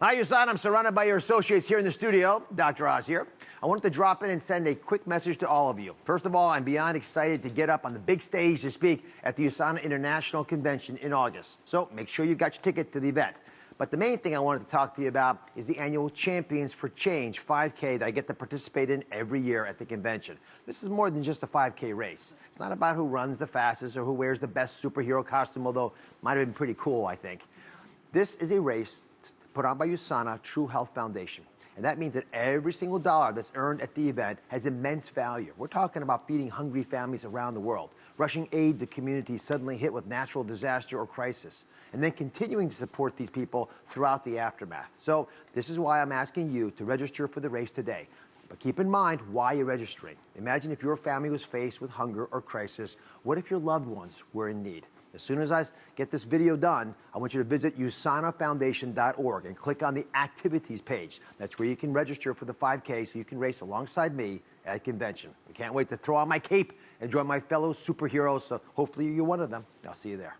Hi, USANA. I'm surrounded by your associates here in the studio. Dr. Oz here. I wanted to drop in and send a quick message to all of you. First of all, I'm beyond excited to get up on the big stage to speak at the USANA International Convention in August. So make sure you got your ticket to the event. But the main thing I wanted to talk to you about is the annual Champions for Change 5K that I get to participate in every year at the convention. This is more than just a 5K race. It's not about who runs the fastest or who wears the best superhero costume, although might have been pretty cool, I think. This is a race put on by USANA True Health Foundation. And that means that every single dollar that's earned at the event has immense value. We're talking about feeding hungry families around the world, rushing aid to communities suddenly hit with natural disaster or crisis, and then continuing to support these people throughout the aftermath. So this is why I'm asking you to register for the race today. But keep in mind why you're registering. Imagine if your family was faced with hunger or crisis. What if your loved ones were in need? As soon as I get this video done, I want you to visit usanafoundation.org and click on the activities page. That's where you can register for the 5K so you can race alongside me at convention. I can't wait to throw on my cape and join my fellow superheroes, so hopefully you're one of them. I'll see you there.